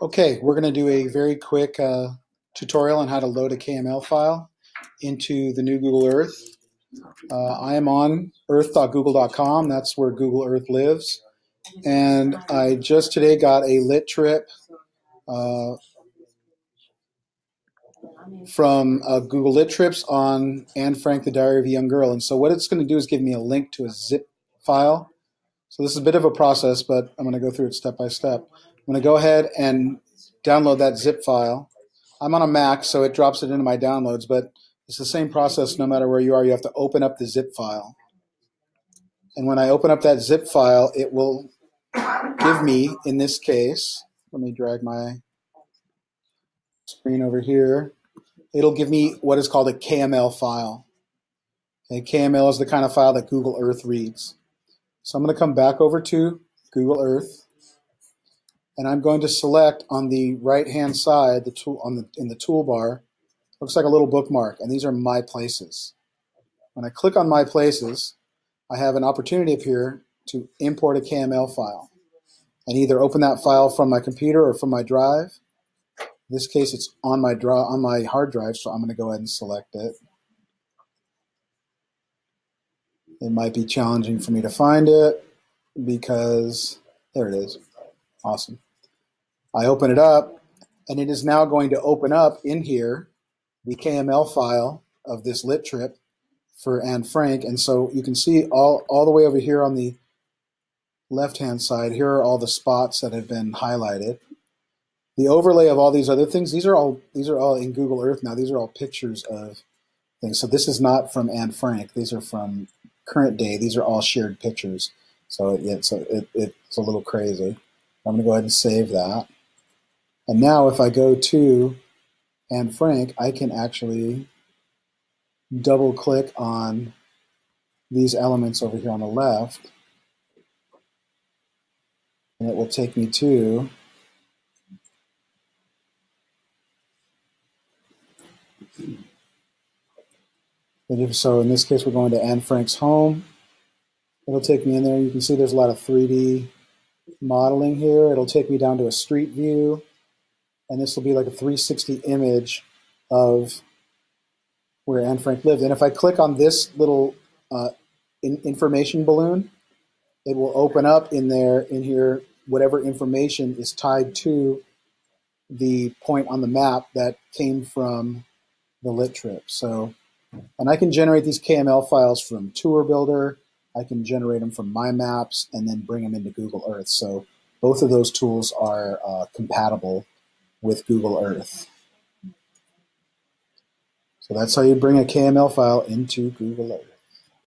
Okay, we're going to do a very quick uh, tutorial on how to load a KML file into the new Google Earth. Uh, I am on earth.google.com. That's where Google Earth lives. And I just today got a lit trip uh, from uh, Google Lit Trips on Anne Frank, The Diary of a Young Girl. And so what it's going to do is give me a link to a zip file. So this is a bit of a process, but I'm going to go through it step by step. I'm going to go ahead and download that zip file. I'm on a Mac, so it drops it into my downloads, but it's the same process no matter where you are. You have to open up the zip file. And when I open up that zip file, it will give me, in this case, let me drag my screen over here. It'll give me what is called a KML file. A KML is the kind of file that Google Earth reads. So I'm going to come back over to Google Earth and I'm going to select on the right hand side the tool on the in the toolbar looks like a little bookmark and these are my places. When I click on my places I have an opportunity up here to import a KML file. And either open that file from my computer or from my drive. In this case it's on my draw on my hard drive so I'm going to go ahead and select it. It might be challenging for me to find it because there it is awesome I open it up, and it is now going to open up in here the KML file of this lit trip for Anne Frank. And so you can see all, all the way over here on the left-hand side, here are all the spots that have been highlighted. The overlay of all these other things, these are all these are all in Google Earth now. These are all pictures of things. So this is not from Anne Frank. These are from current day. These are all shared pictures. So it's a, it, it's a little crazy. I'm going to go ahead and save that. And now if I go to Anne Frank, I can actually double click on these elements over here on the left. And it will take me to And if so in this case we're going to Anne Frank's home. It'll take me in there. You can see there's a lot of 3d modeling here it'll take me down to a street view and this will be like a 360 image of where Anne Frank lived. And if I click on this little uh, in information balloon, it will open up in there, in here, whatever information is tied to the point on the map that came from the lit trip. So, and I can generate these KML files from Tour Builder. I can generate them from My Maps and then bring them into Google Earth. So both of those tools are uh, compatible with Google Earth. So that's how you bring a KML file into Google Earth.